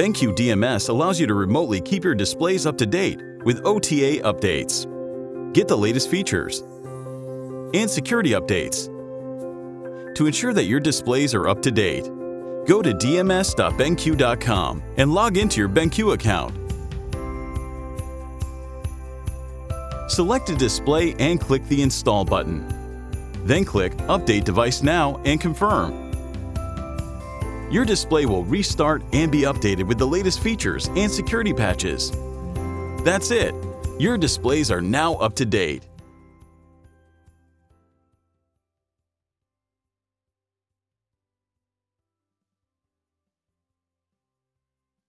BenQ DMS allows you to remotely keep your displays up to date with OTA updates. Get the latest features and security updates. To ensure that your displays are up to date, go to dms.benq.com and log into your BenQ account. Select a display and click the Install button. Then click Update Device Now and confirm. Your display will restart and be updated with the latest features and security patches. That's it. Your displays are now up to date.